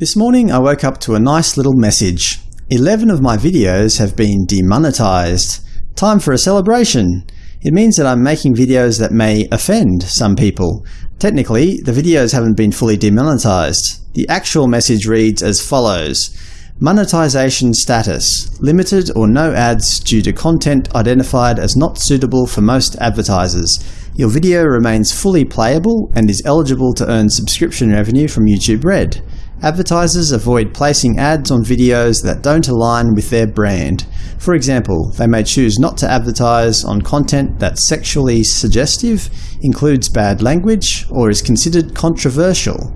This morning I woke up to a nice little message. 11 of my videos have been demonetized. Time for a celebration! It means that I'm making videos that may offend some people. Technically, the videos haven't been fully demonetized. The actual message reads as follows. Monetization status – limited or no ads due to content identified as not suitable for most advertisers. Your video remains fully playable and is eligible to earn subscription revenue from YouTube Red. Advertisers avoid placing ads on videos that don't align with their brand. For example, they may choose not to advertise on content that's sexually suggestive, includes bad language, or is considered controversial.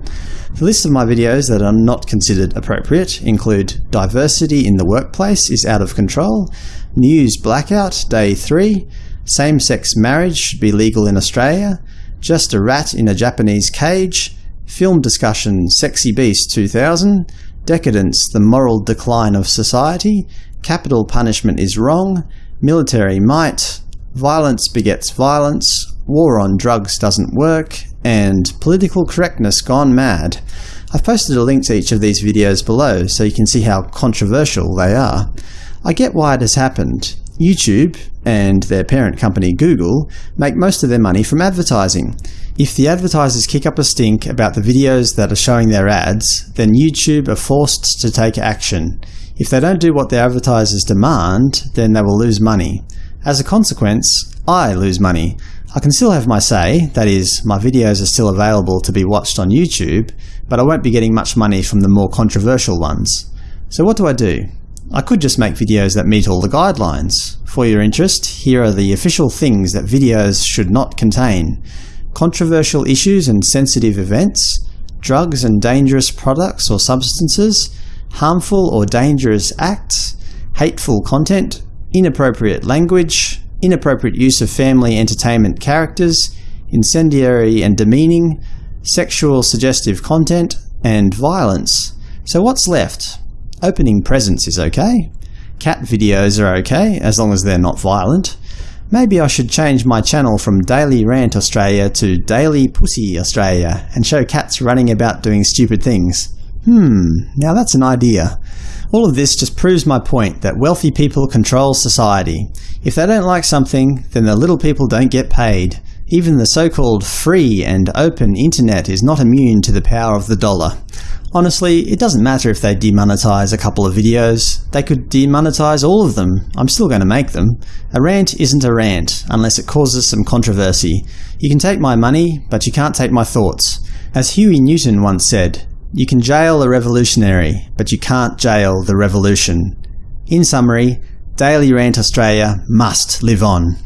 The list of my videos that are not considered appropriate include Diversity in the Workplace is out of control, News Blackout Day 3, Same-sex marriage should be legal in Australia, Just a rat in a Japanese cage, Film discussion Sexy Beast 2000, Decadence – The Moral Decline of Society, Capital Punishment is Wrong, Military Might, Violence Begets Violence, War on Drugs Doesn't Work, and Political Correctness Gone Mad. I've posted a link to each of these videos below so you can see how controversial they are. I get why it has happened. YouTube, and their parent company Google, make most of their money from advertising. If the advertisers kick up a stink about the videos that are showing their ads, then YouTube are forced to take action. If they don't do what their advertisers demand, then they will lose money. As a consequence, I lose money. I can still have my say, that is, my videos are still available to be watched on YouTube, but I won't be getting much money from the more controversial ones. So what do I do? I could just make videos that meet all the guidelines. For your interest, here are the official things that videos should not contain. Controversial issues and sensitive events, drugs and dangerous products or substances, harmful or dangerous acts, hateful content, inappropriate language, inappropriate use of family entertainment characters, incendiary and demeaning, sexual suggestive content, and violence. So what's left? Opening presents is okay. Cat videos are okay, as long as they're not violent. Maybe I should change my channel from Daily Rant Australia to Daily Pussy Australia and show cats running about doing stupid things. Hmm, now that's an idea. All of this just proves my point that wealthy people control society. If they don't like something, then the little people don't get paid. Even the so-called free and open internet is not immune to the power of the dollar. Honestly, it doesn't matter if they demonetize a couple of videos. They could demonetize all of them. I'm still going to make them. A rant isn't a rant, unless it causes some controversy. You can take my money, but you can't take my thoughts. As Huey Newton once said, you can jail a revolutionary, but you can't jail the revolution. In summary, Daily Rant Australia must live on.